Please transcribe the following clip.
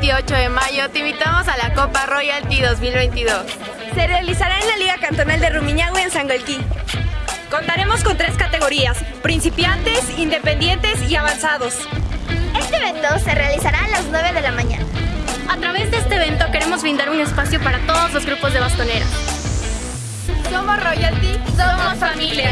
28 de mayo te invitamos a la Copa Royalty 2022. Se realizará en la Liga Cantonal de Rumiñahui en Sangolquí. Contaremos con tres categorías, principiantes, independientes y avanzados. Este evento se realizará a las 9 de la mañana. A través de este evento queremos brindar un espacio para todos los grupos de bastoneras. Somos Royalty, somos familia.